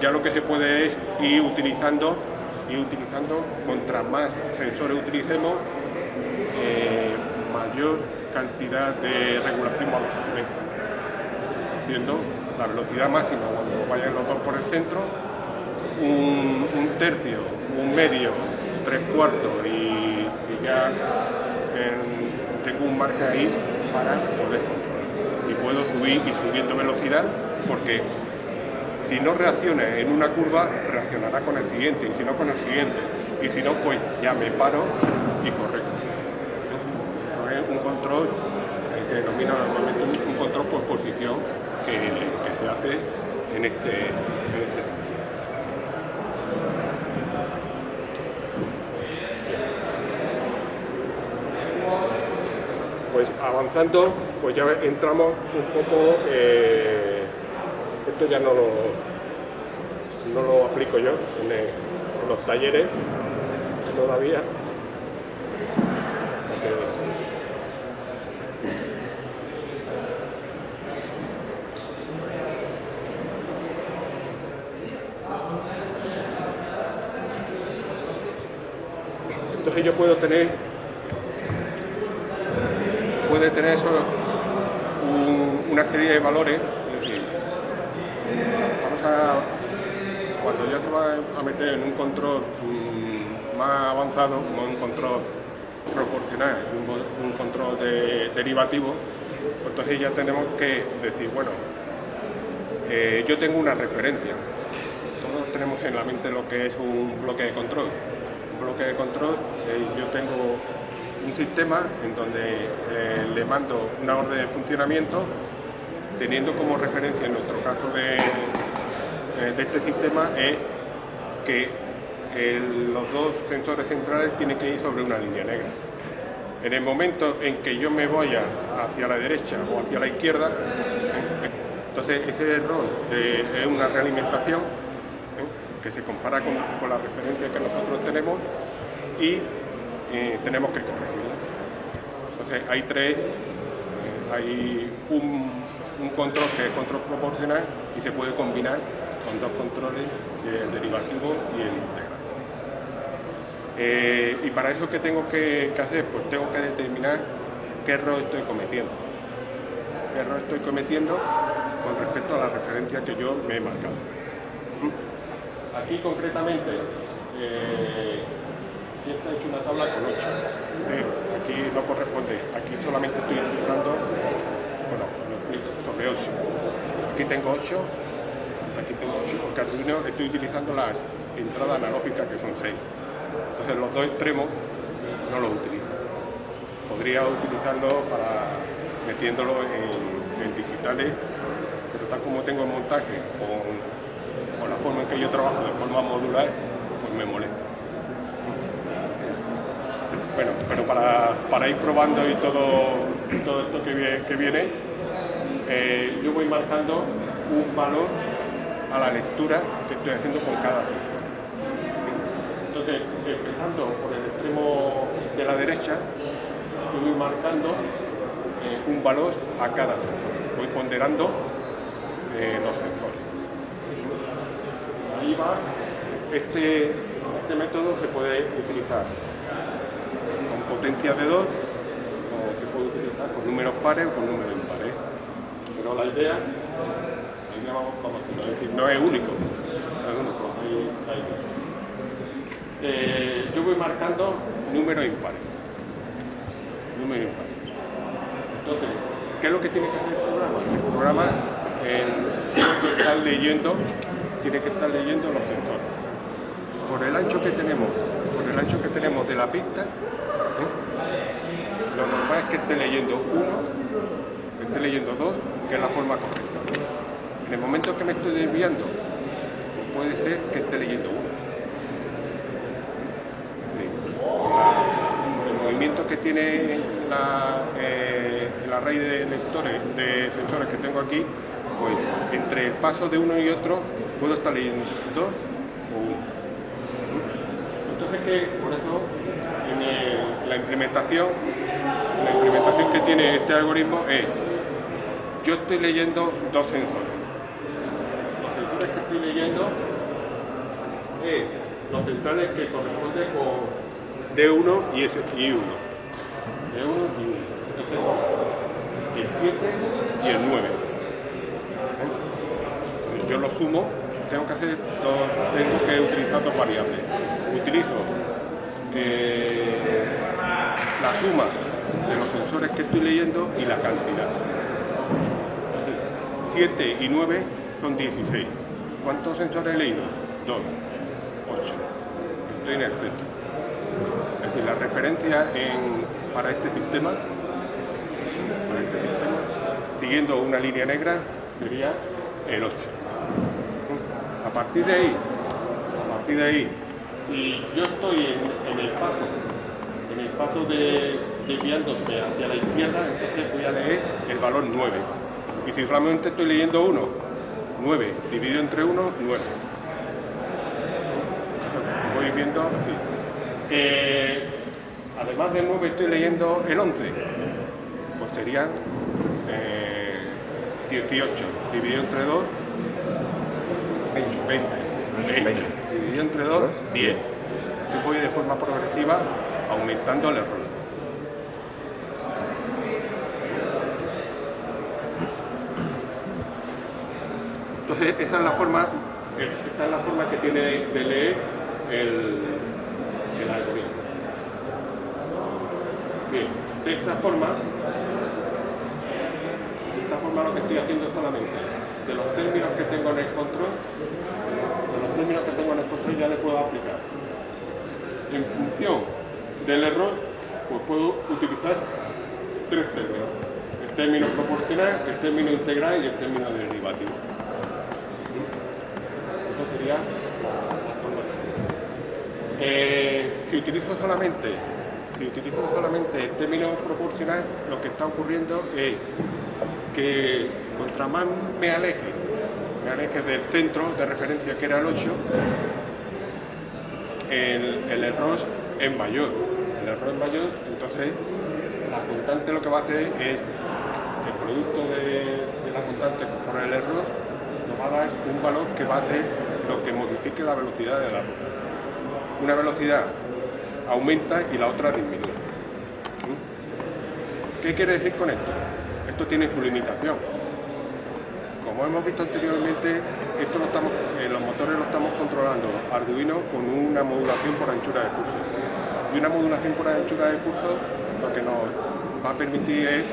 S2: ya lo que se puede es ir utilizando y utilizando, contra más sensores utilicemos, eh, mayor cantidad de regulación vamos a tener, la velocidad máxima cuando vayan los dos por el centro, un, tercio, un medio, tres cuartos y, ya tengo un margen ahí para poder controlar. Y puedo subir y subiendo velocidad porque si no reacciona en una curva, reaccionará con el siguiente, y si no con el siguiente. Y si no, pues ya me paro y correcto un control, se denomina normalmente un, control por posición que, se hace en este, en este pues avanzando, pues ya entramos un poco, eh, esto ya no lo, no lo aplico yo en, en los talleres todavía, Entonces yo puedo tener, puede tener eso, una serie de valores, es decir, vamos a, cuando ya se va a meter en un control mm, más avanzado, como un control proporcional, un, control de, derivativo, pues entonces ya tenemos que decir, bueno, eh, yo tengo una referencia. Todos tenemos en la mente lo que es un bloque de control. Un bloque de control, eh, yo tengo un sistema en donde eh, le mando una orden de funcionamiento teniendo como referencia en nuestro caso de, de este sistema es que los dos sensores centrales tienen que ir sobre una línea negra. En el momento en que yo me voy hacia la derecha o hacia la izquierda, entonces ese error es una realimentación ¿eh? que se compara con, la referencia que nosotros tenemos y eh, tenemos que corregirla. Hay tres, eh, hay un, control que es control proporcional y se puede combinar con dos controles, el derivativo y el integral. y para eso, ¿qué tengo que, que hacer? Pues tengo que determinar qué error estoy cometiendo. ¿Qué error estoy cometiendo? con respecto a la referencia que yo me he marcado. Aquí concretamente, eh, aquí está hecho una tabla con 8. aquí no corresponde, aquí solamente estoy utilizando, bueno, sobre 8. Aquí tengo 8, aquí tengo 8, porque Arduino estoy utilizando las entradas analógicas que son 6. Entonces los dos extremos no los utilizo. Podría utilizarlo para metiéndolo en, digitales tal como tengo el montaje, con, la forma en que yo trabajo de forma modular, pues me molesta. Bueno, pero para, ir probando y todo, todo esto que viene, eh, yo voy marcando un valor a la lectura que estoy haciendo con cada Entonces, empezando por el extremo de la derecha, yo voy marcando eh, un valor a cada sensor. Voy ponderando los sensores. Ahí va, este, este método se puede utilizar con potencia de 2 o se puede utilizar con números pares o con números impares. Pero la idea, no es único. Eh, yo voy marcando números impares. Números impares. Entonces, ¿qué es lo que tiene que hacer el programa? El programa tiene que estar leyendo, tiene que estar leyendo los sensores. Por el ancho que tenemos, por el ancho que tenemos de la pista, lo normal es que esté leyendo uno, que esté leyendo dos, que es la forma correcta. En el momento que me estoy desviando, puede ser que esté leyendo uno. el movimiento que tiene la, eh, el array de lectores, de sensores que tengo aquí, pues entre el paso de uno y otro puedo estar leyendo dos o uno. Entonces que por eso en la implementación, la implementación que tiene este algoritmo es yo estoy leyendo dos sensores. Los sensores que estoy leyendo es los centrales que corresponden con D1 y, S, y 1. D1 y 1. Entonces el 7 y el 9 yo lo sumo, tengo que hacer tengo que utilizar dos variables. Utilizo eh, la suma de los sensores que estoy leyendo y la cantidad. 7 y 9 son 16. ¿Cuántos sensores he leído? 2, 8. Estoy en el centro. Es decir, la referencia para este sistema, para este sistema, siguiendo una línea negra, sería el 8. A partir de ahí, a partir de ahí, si yo estoy en, el paso, paso de desviándome hacia la izquierda, entonces voy a leer el valor 9. Y si solamente estoy leyendo 1, 9, dividido entre 1, 9. Voy viendo así. además del 9 estoy leyendo el 11, pues sería 18, eh, dividido entre 2, 20. 20. Dividido entre 2, 10. Se puede de forma progresiva aumentando el error. Entonces, esa es la forma, esta es la forma que tiene de leer el, el algoritmo. Bien, de esta forma, de esta forma lo que estoy haciendo solamente de los términos que tengo en el control, de los términos que tengo en el control ya le puedo aplicar. En función del error, pues puedo utilizar tres términos. El término proporcional, el término integral y el término derivativo. Esto sería. Eh, si utilizo solamente si utilizo solamente el término proporcional, lo que está ocurriendo es que contra más me aleje, me aleje del centro de referencia que era el 8, el, error es mayor. El error es mayor, entonces la constante lo que va a hacer es el producto de, la constante por el error nos va un valor que va a hacer lo que modifique la velocidad de la ruta. Una velocidad aumenta y la otra disminuye. ¿Mm? ¿Qué quiere decir con esto? Esto tiene su limitación. Como hemos visto anteriormente, esto lo estamos, eh, los motores lo estamos controlando Arduino con una modulación por anchura de curso. Y una modulación por anchura de curso lo que nos va a permitir es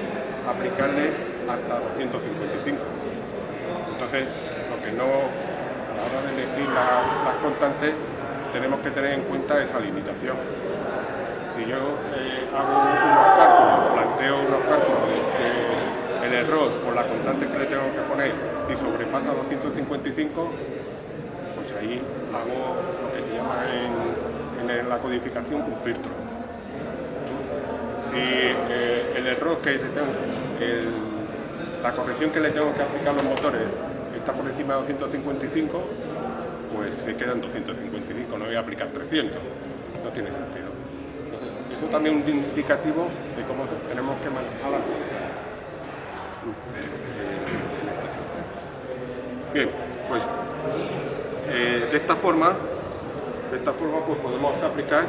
S2: aplicarle hasta 255. Entonces, lo que no, a la hora de elegir las constantes, tenemos que tener en cuenta esa limitación si yo eh, hago unos cálculos, planteo unos cálculos el error por la constante que le tengo que poner y sobrepasa 255, pues ahí hago lo que se llama en, la codificación un filtro. Si el error que tengo, la corrección que le tengo que aplicar a los motores está por encima de 255, pues se quedan 255, no voy a aplicar 300, no tiene sentido. Eso también es un indicativo de cómo tenemos que manejar Bien, pues eh, de esta forma, de esta forma pues podemos aplicar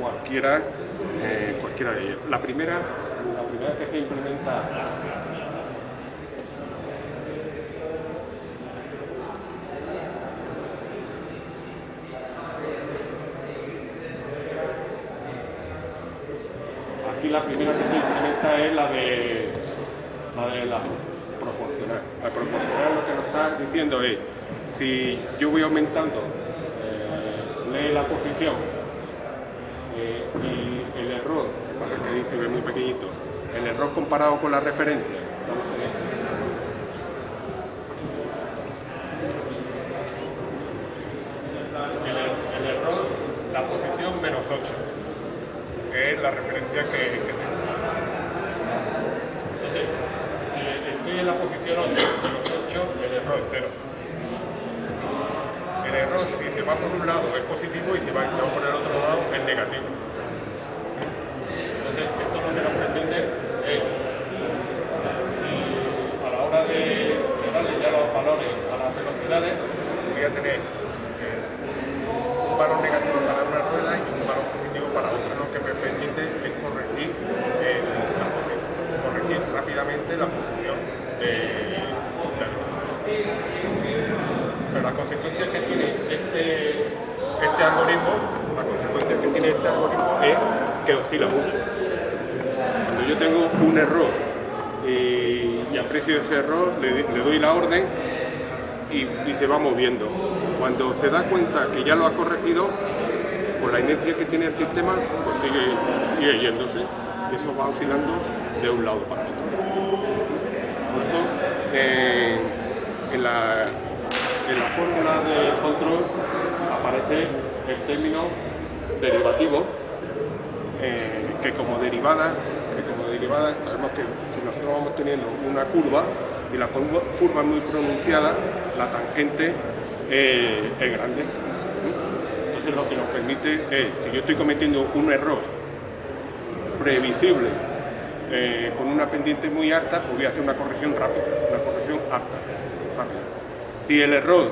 S2: cualquiera, eh, cualquiera de ellas. La primera, la primera que se implementa la primera que se implementa es la de la, de la proporcional. La proporcional lo que nos está diciendo es, si yo voy aumentando la posición eh, y el error, para que dice muy pequeñito, el error comparado con la referencia, el error, la posición menos 8 que es la referencia que, que tengo. Entonces, eh, estoy en la posición 8, los 8, el error es 0. El error, si se va por un lado, es positivo y si va, por el otro lado, es negativo. Entonces, esto lo que nos permite es, a la hora de, darle ya los valores a las velocidades, voy a tener eh, un valor negativo para una rueda y un valor positivo para otra es corregir, eh, corregir rápidamente la posición de Pero la consecuencia que tiene este, este algoritmo, la consecuencia que tiene este algoritmo es oscila mucho. Cuando yo tengo un error y, aprecio ese error, le, doy la orden y, se va moviendo. Cuando se da cuenta que ya lo ha corregido, por la inercia que tiene el sistema, pues sigue, yéndose. Y eso va oscilando de un lado para otro. Eh, en, la, en la fórmula de control aparece el término derivativo, eh, que como derivada, que como derivada sabemos que si nosotros vamos teniendo una curva y la curva es muy pronunciada, la tangente eh, es grande lo que nos permite es, si yo estoy cometiendo un error previsible eh, con una pendiente muy alta, pues voy a hacer una corrección rápida, una corrección alta, rápida. Si el error,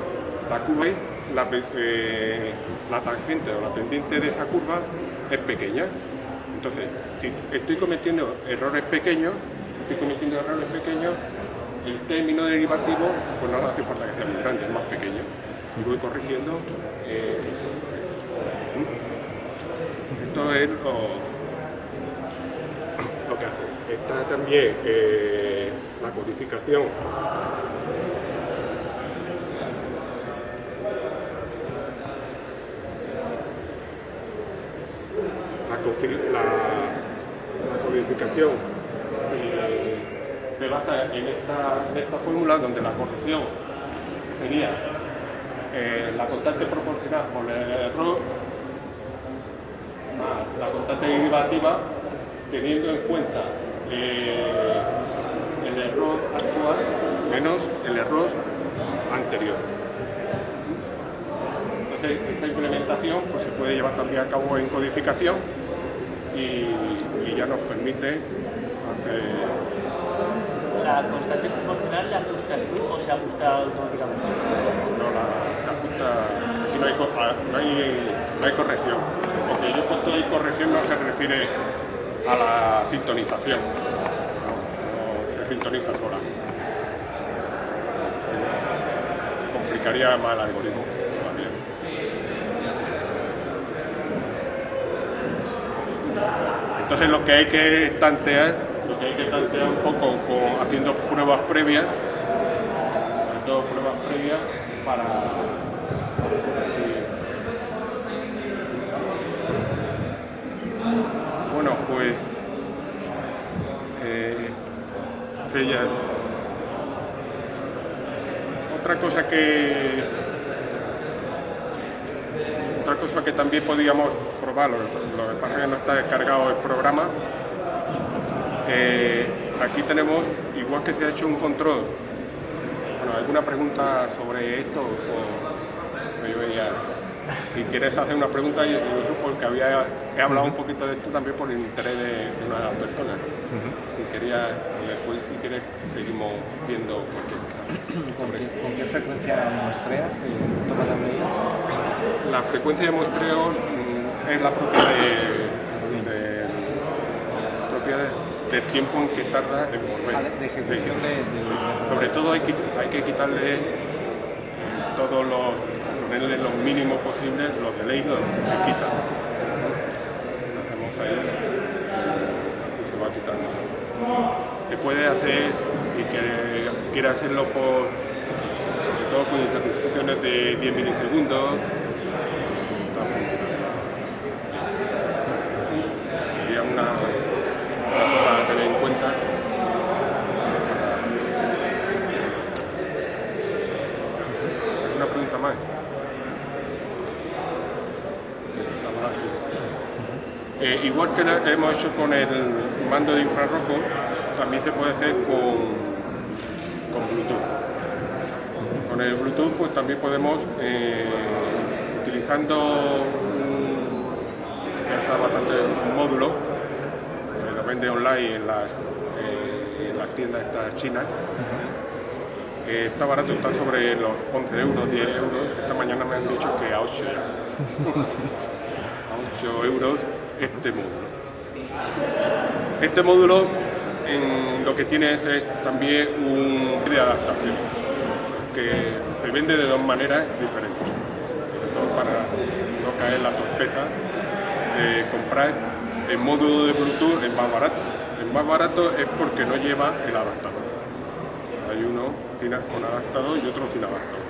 S2: la curva, eh, la tangente o la pendiente de esa curva es pequeña, entonces, si estoy cometiendo errores pequeños, estoy cometiendo errores pequeños, el término derivativo, pues no hace falta que sea muy grande, es más pequeño. Y voy corrigiendo eh, esto es lo, que hace. Está también eh, la codificación la, codificación eh, se basa en esta, en esta fórmula donde la corrección sería eh, la constante proporcional por el error más la constante derivativa teniendo en cuenta eh, el error actual menos el error anterior. Entonces, esta implementación pues, se puede llevar también a cabo en codificación y, y ya nos permite hacer
S4: ¿La constante proporcional la ajustas tú o se ajusta automáticamente?
S2: no, la, se ajusta, aquí no hay, no, hay, no hay corrección. Porque yo cuando hay corrección no se refiere a la sintonización, no, no se sintoniza sola. Complicaría más el algoritmo todavía. Entonces lo que hay que tantear, lo que hay que tantear un poco haciendo pruebas previas, haciendo pruebas previas para bueno pues eh, ya. otra cosa que otra cosa que también podíamos probar, lo, lo que pasa es que no está descargado el programa. Eh, aquí tenemos, igual que se ha hecho un control. Bueno, ¿alguna pregunta sobre esto? O- yo veía- si quieres hacer una pregunta, yo, yo porque había, he hablado un poquito de esto también por el interés de, de una de las personas. Si quería, después si quieres, seguimos viendo cualquier cosa.
S5: ¿Con qué, con qué frecuencia muestreas y tomas las medidas?
S2: La frecuencia de muestreos mm, es la propia, de, de- propia de- del tiempo en que tarda en volver. Sobre todo hay que, hay que quitarle eh, todos los, ponerle lo mínimo posible, los delays los se quitan. Lo hacemos ahí y se va quitando. Se puede hacer, si quiere, quiere hacerlo por, sobre todo con interrupciones de 10 milisegundos, está funcionando. Sería una, una cosa a tener en cuenta. ¿Alguna pregunta más? Estamos aquí. Eh, igual que la- hemos hecho con el mando de infrarrojo, también se puede hacer con, con Bluetooth. Con el Bluetooth pues también podemos, eh, utilizando un, ya está bastante, un módulo, que lo vende online en las, eh, en las tiendas estas chinas, eh, está barato, está sobre los 11 euros, 10 euros. Esta mañana me han dicho que a 8 ya. a 8 euros este módulo. Este módulo en lo que tiene es, también un de adaptación que se vende de dos maneras diferentes. Sobre todo para no caer la torpeza de comprar el módulo de Bluetooth es más barato. El más barato es porque no lleva el adaptador. Hay uno con adaptador y otro sin adaptador.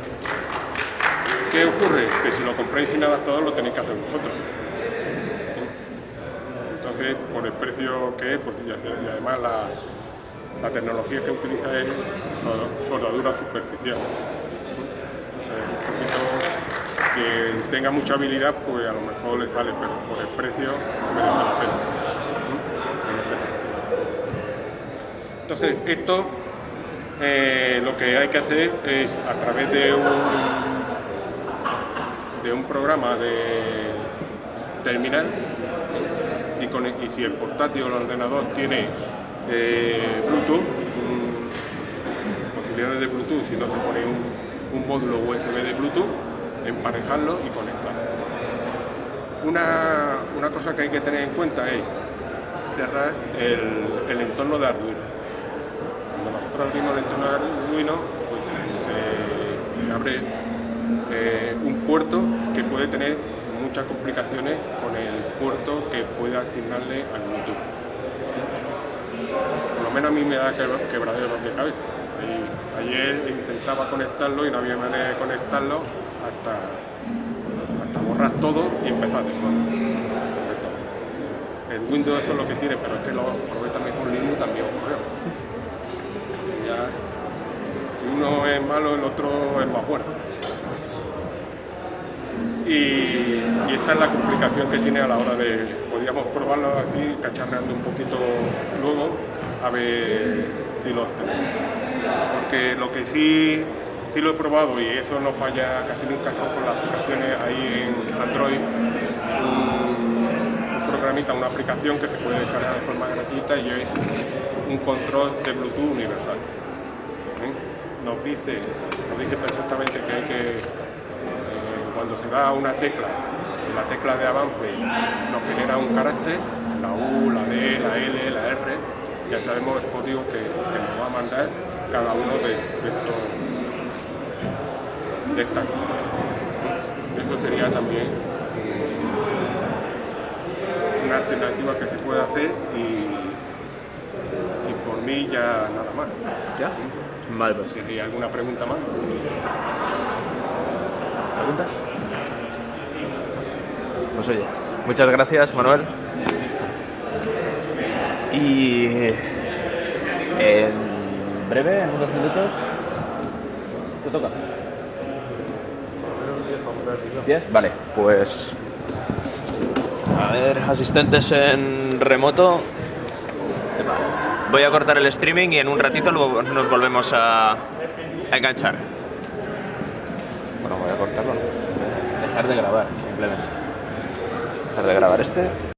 S2: ¿Qué ocurre? Que si lo compráis sin adaptador lo tenéis que hacer vosotros. Por el precio que es, pues, y además la, tecnología que utiliza es sol- soldadura superficial. Entonces, un que tenga mucha habilidad, pues a lo mejor le sale, pero por el precio merece la pena. Entonces, esto eh, lo que hay que hacer es a través de un, de un programa de terminal y, si el portátil o el ordenador tiene eh, Bluetooth, mm, posibilidades de Bluetooth, si no se pone un, módulo USB de Bluetooth, emparejarlo y conectarlo. Una, una cosa que hay que tener en cuenta es cerrar el, entorno de Arduino. Cuando nosotros abrimos el entorno de Arduino, pues se abre eh, un puerto que puede tener muchas complicaciones puerto que puede asignarle al Bluetooth. Por lo menos a mí me da que- quebraderos de cabeza. Ayer intentaba conectarlo y no había manera de conectarlo hasta, hasta borrar todo y empezar de nuevo. el Windows eso es lo que tiene, pero este lo probé también con Linux también ocurrió. Si uno es malo, el otro es más bueno. Y, esta es la complicación que tiene a la hora de, podríamos probarlo así, cacharreando un poquito luego, a ver si lo tenemos. Porque lo que sí, sí lo he probado y eso no falla casi nunca son con las aplicaciones ahí en Android, un, un programita, una aplicación que se puede descargar de forma gratuita y es un control de Bluetooth universal. ¿eh? Nos dice, nos dice perfectamente que hay que cuando se da una tecla, la tecla de avance nos genera un carácter, la U, la D, la L, la R, ya sabemos el código que, que nos va a mandar cada uno de, de estos de estas Eso sería también una alternativa que se puede hacer y, y por mí ya nada más.
S1: ¿Ya? Vale, pues.
S2: Si hay alguna pregunta más.
S1: ¿Preguntas? Pues oye, muchas gracias Manuel. Y en breve, en unos minutos, te toca. ¿10? Vale, pues... A ver, asistentes en remoto. Voy a cortar el streaming y en un ratito nos volvemos a, a enganchar. Bueno, voy a cortarlo. Dejar de grabar, simplemente. De grabar este.